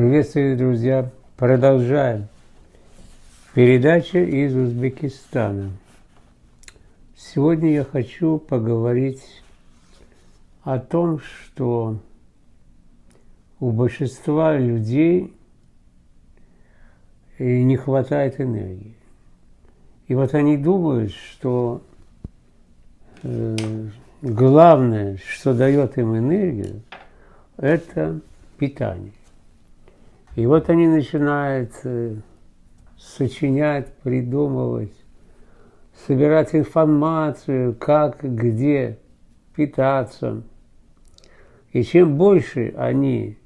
Приветствую, друзья! Продолжаем. Передача из Узбекистана. Сегодня я хочу поговорить о том, что у большинства людей не хватает энергии. И вот они думают, что э, главное, что дает им энергию, это питание. И вот они начинают сочинять, придумывать, собирать информацию, как, где питаться. И чем больше они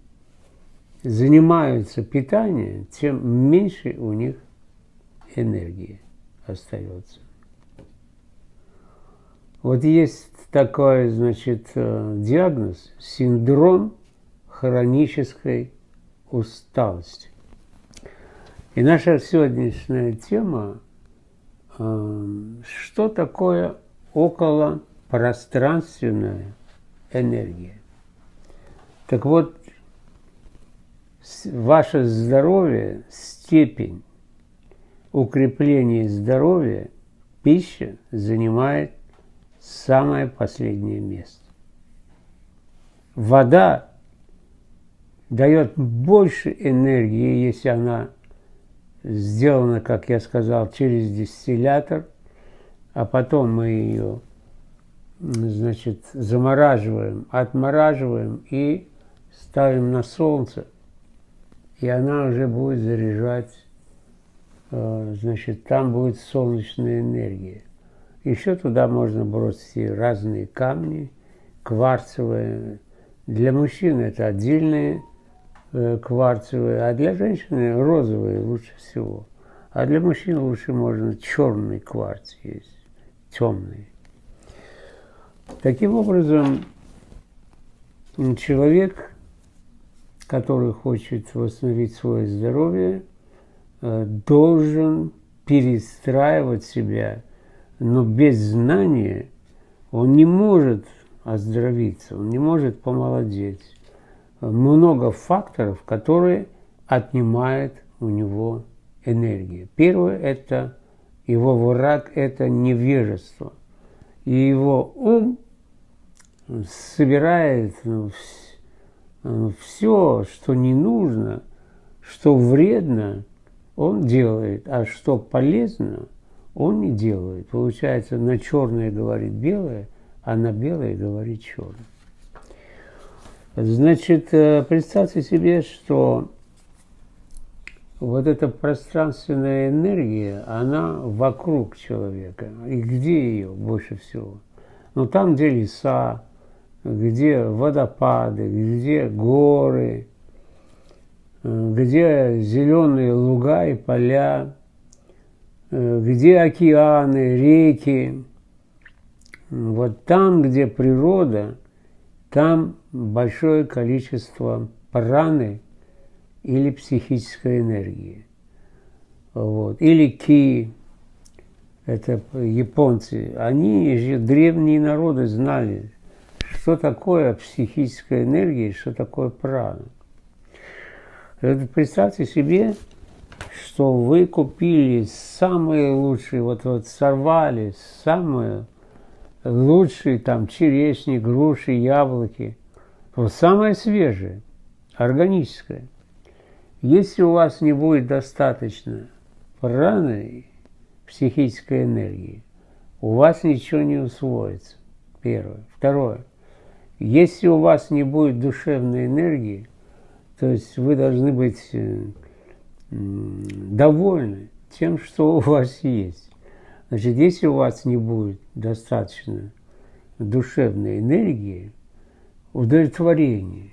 занимаются питанием, тем меньше у них энергии остается. Вот есть такой, значит, э, диагноз – синдром хронической усталости. И наша сегодняшняя тема э, – что такое околопространственная энергия. Так вот, ваше здоровье, степень укрепления здоровья, пища занимает самое последнее место. Вода дает больше энергии, если она сделана, как я сказал, через дистиллятор, а потом мы ее, значит, замораживаем, отмораживаем и ставим на солнце, и она уже будет заряжать, э, значит, там будет солнечная энергия. Еще туда можно бросить разные камни, кварцевые. Для мужчин это отдельные кварцевые, а для женщины розовые лучше всего. А для мужчин лучше можно черный кварц есть, темный. Таким образом, человек, который хочет восстановить свое здоровье, э, должен перестраивать себя, но без знания он не может оздоровиться, он не может помолодеть много факторов, которые отнимают у него энергию. Первое – это его враг – это невежество. И его ум собирает ну, все, что не нужно, что вредно, он делает, а что полезно, он не делает. Получается, на черное говорит белое, а на белое говорит черное. Значит, э, представьте себе, что вот эта пространственная энергия, она вокруг человека. И где ее больше всего? Ну, там, где леса, где водопады, где горы, где зеленые луга и поля, где океаны, реки. Вот там, где природа – там большое количество праны или психической энергии. Вот. Или ки, это японцы. Они же древние народы знали, что такое психическая энергия, что такое прана. Это представьте себе, что вы купили самые лучшие, вот, вот сорвали самую лучшие там черешни, груши, яблоки. Самое свежее, органическое. Если у вас не будет достаточно праны, психической энергии, у вас ничего не усвоится. Первое. Второе. Если у вас не будет душевной энергии, то есть вы должны быть э, довольны тем, что у вас есть. Значит, если у вас не будет достаточно душевной энергии, удовлетворения,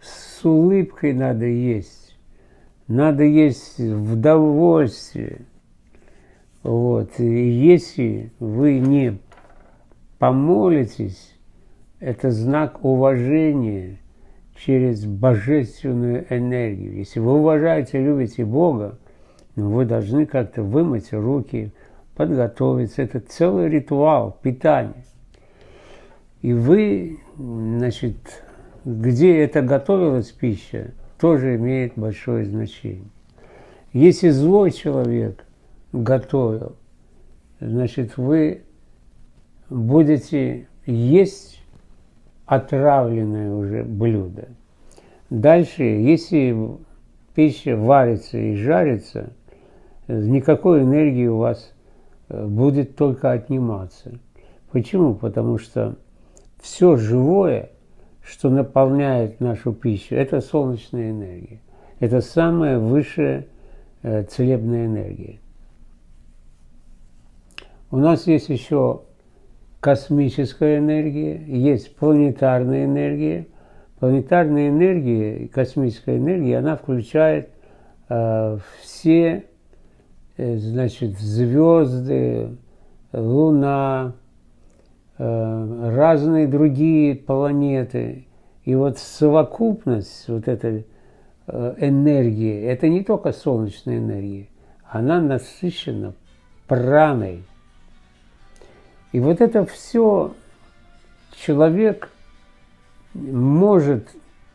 с улыбкой надо есть, надо есть в удовольствие. Вот. И если вы не помолитесь, это знак уважения через божественную энергию. Если вы уважаете, любите Бога, ну, вы должны как-то вымыть руки, подготовиться. Это целый ритуал питания. И вы, значит, где это готовилась пища, тоже имеет большое значение. Если злой человек готовил, значит, вы будете есть отравленное уже блюдо. Дальше, если пища варится и жарится, никакой энергии у вас э, будет только отниматься. Почему? Потому что все живое, что наполняет нашу пищу, это солнечная энергия. Это самая высшая э, целебная энергия. У нас есть еще космическая энергия, есть планетарная энергия. Планетарная энергия космическая энергия, она включает э, все э, значит, звезды, Луна, разные другие планеты. И вот совокупность вот этой э, энергии, это не только солнечная энергия, она насыщена праной – и вот это все человек может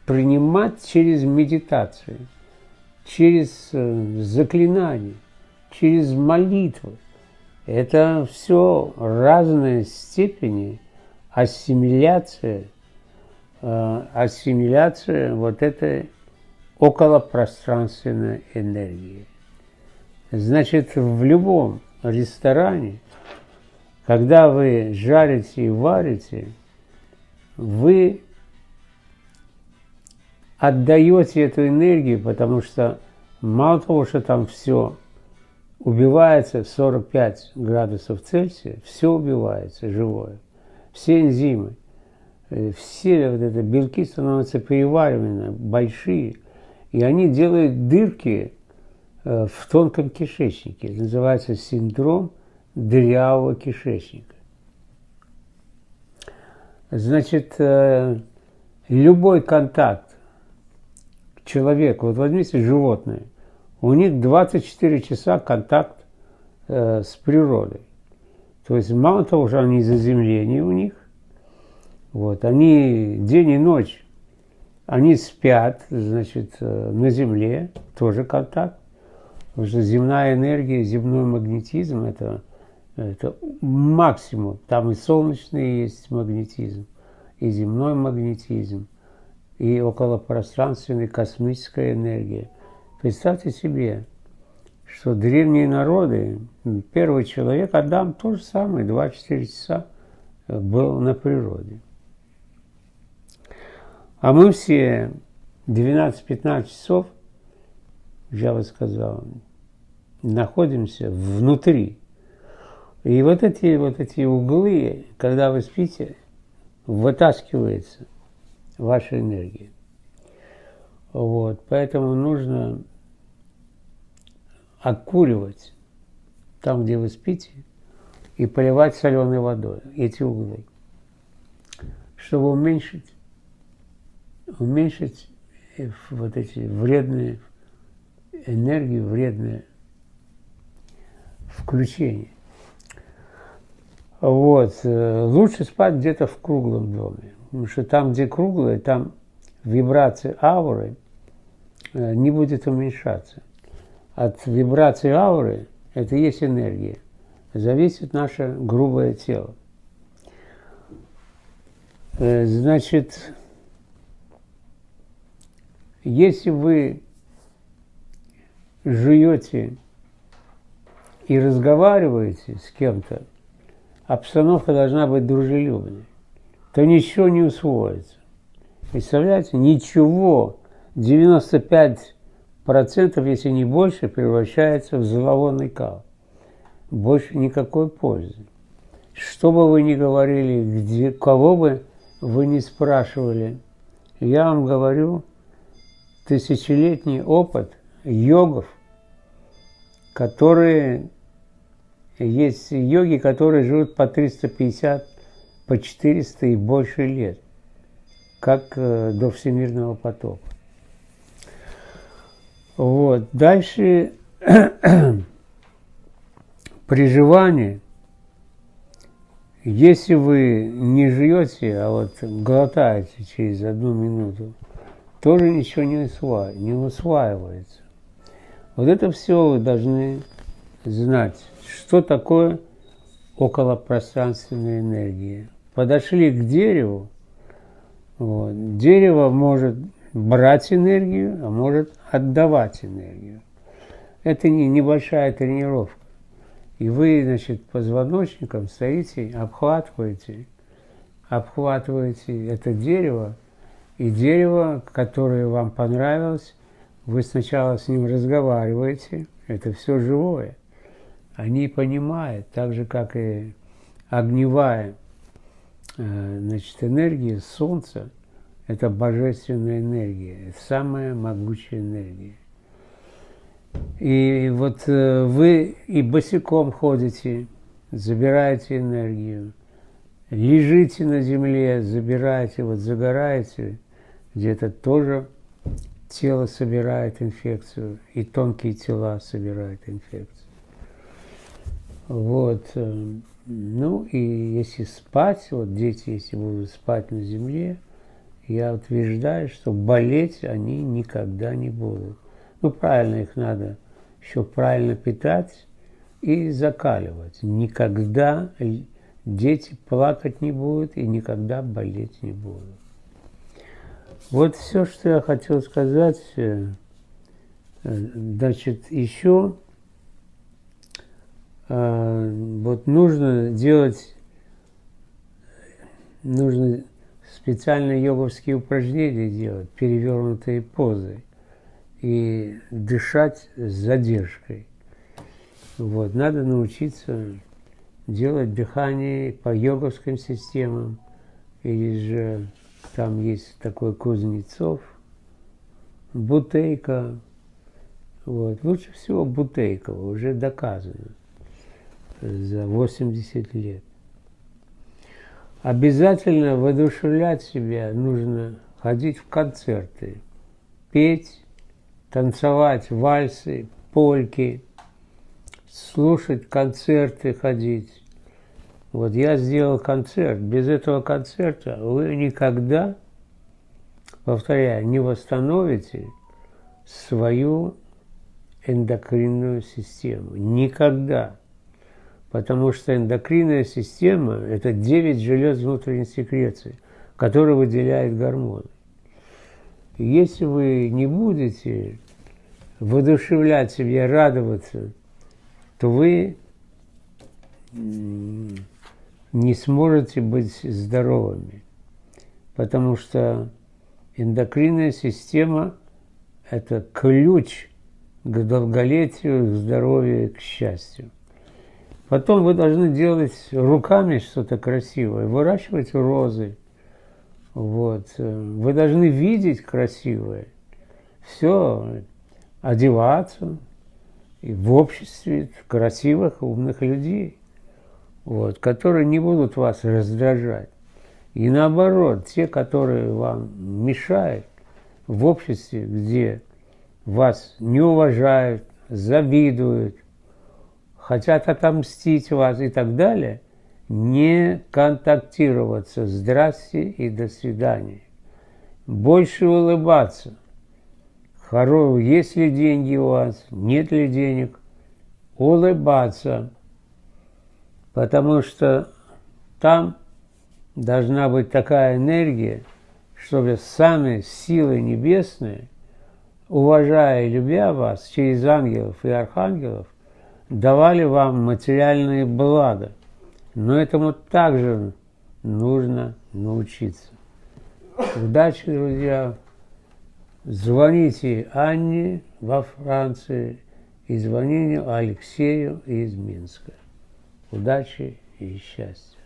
принимать через медитацию, через э, заклинание, через молитву. Это все разные степени ассимиляции, э, ассимиляция вот этой околопространственной энергии. Значит, в любом ресторане – когда вы жарите и варите, вы отдаете эту энергию, потому что мало того, что там все убивается в 45 градусов Цельсия, все убивается живое. Все энзимы, э, все вот это белки становятся перевариваемыми, большие, и они делают дырки э, в тонком кишечнике. Это называется синдром дырявого кишечника. Значит, э, любой контакт человека, вот возьмите животные, у них 24 часа контакт э, с природой. То есть мало того, что они заземление у них, вот, они день и ночь, они спят, значит, э, на земле, тоже контакт, потому что земная энергия, земной магнетизм – это это максимум. Там и солнечный есть магнетизм, и земной магнетизм, и околопространственная космическая энергия. Представьте себе, что древние народы, первый человек, Адам, то же самое, 2-4 часа был на природе. А мы все 12-15 часов, я бы сказал, находимся внутри и вот эти, вот эти углы, когда вы спите, вытаскивается ваша энергия. Вот, поэтому нужно окуривать там, где вы спите, и поливать соленой водой эти углы, чтобы уменьшить, уменьшить вот эти вредные энергии, вредные включения. Вот. Э, лучше спать где-то в круглом доме. Потому что там, где круглое, там вибрации ауры не будет уменьшаться. От вибрации ауры, это и есть энергия, зависит наше грубое тело. Значит, если вы жуете и разговариваете с кем-то, обстановка должна быть дружелюбной, то ничего не усвоится. Представляете, ничего, 95%, если не больше, превращается в зловонный кал. Больше никакой пользы. Что бы вы ни говорили, где, кого бы вы ни спрашивали, я вам говорю, тысячелетний опыт йогов, которые есть йоги, которые живут по 350, по 400 и больше лет, как э, до всемирного потопа. Вот. Дальше приживание. Если вы не живете, а вот глотаете через одну минуту, тоже ничего не, усва... не усваивается. Вот это все вы должны знать, что такое околопространственная энергия. Подошли к дереву, вот, дерево может брать энергию, а может отдавать энергию. Это не небольшая тренировка. И вы, значит, позвоночником стоите, обхватываете, обхватываете это дерево, и дерево, которое вам понравилось, вы сначала с ним разговариваете, это все живое. Они понимают, так же, как и огневая значит, энергия Солнца, это божественная энергия, самая могучая энергия. И вот э, вы и босиком ходите, забираете энергию, лежите на земле, забираете, вот загораете, где-то тоже тело собирает инфекцию, и тонкие тела собирают инфекцию. Вот. Э, ну и если спать, вот дети, если будут спать на земле, я утверждаю, что болеть они никогда не будут. Ну, правильно их надо еще правильно питать и закаливать. Никогда дети плакать не будут и никогда болеть не будут. Вот все, что я хотел сказать. Э, э, значит, еще вот нужно делать, нужно специальные йоговские упражнения делать, перевернутые позы и дышать с задержкой. Вот. Надо научиться делать дыхание по йоговским системам. Или же там есть такой Кузнецов, Бутейка. Вот. Лучше всего Бутейкова, уже доказано за 80 лет. Обязательно воодушевлять себя нужно ходить в концерты, петь, танцевать вальсы, польки, слушать концерты, ходить. Вот я сделал концерт. Без этого концерта вы никогда, повторяю, не восстановите свою эндокринную систему. Никогда. Потому что эндокринная система – это 9 желез внутренней секреции, которые выделяют гормоны. Если вы не будете воодушевлять себя, радоваться, то вы не сможете быть здоровыми. Потому что эндокринная система – это ключ к долголетию, к здоровью, к счастью. Потом вы должны делать руками что-то красивое, выращивать розы – вот. Вы должны видеть красивое, все, одеваться и в обществе красивых, умных людей, вот, которые не будут вас раздражать. И наоборот, те, которые вам мешают в обществе, где вас не уважают, завидуют, хотят отомстить вас и так далее – не контактироваться. Здрасте и до свидания. Больше улыбаться. Хоро, есть ли деньги у вас, нет ли денег. Улыбаться. Потому что там должна быть такая энергия, чтобы сами силы небесные, уважая и любя вас через ангелов и архангелов, давали вам материальные блага. Но этому также нужно научиться. Удачи, друзья! Звоните Анне во Франции и звоните Алексею из Минска. Удачи и счастья!